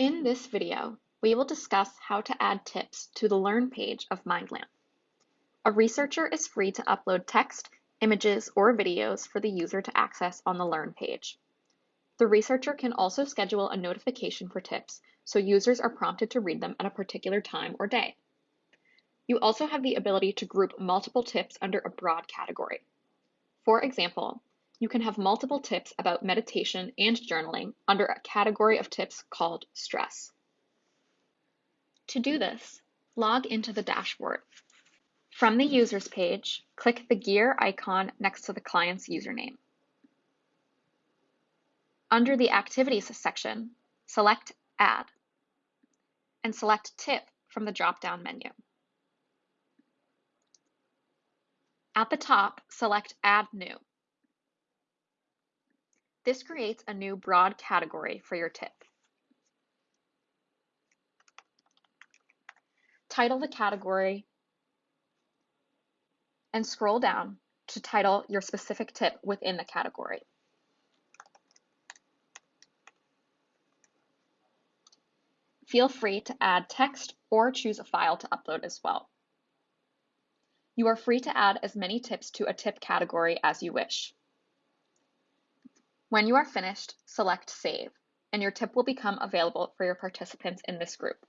In this video, we will discuss how to add tips to the Learn page of MindLamp. A researcher is free to upload text, images, or videos for the user to access on the Learn page. The researcher can also schedule a notification for tips so users are prompted to read them at a particular time or day. You also have the ability to group multiple tips under a broad category. For example, you can have multiple tips about meditation and journaling under a category of tips called stress. To do this, log into the dashboard. From the Users page, click the gear icon next to the client's username. Under the Activities section, select Add, and select Tip from the drop-down menu. At the top, select Add New. This creates a new broad category for your tip. Title the category and scroll down to title your specific tip within the category. Feel free to add text or choose a file to upload as well. You are free to add as many tips to a tip category as you wish. When you are finished, select Save, and your tip will become available for your participants in this group.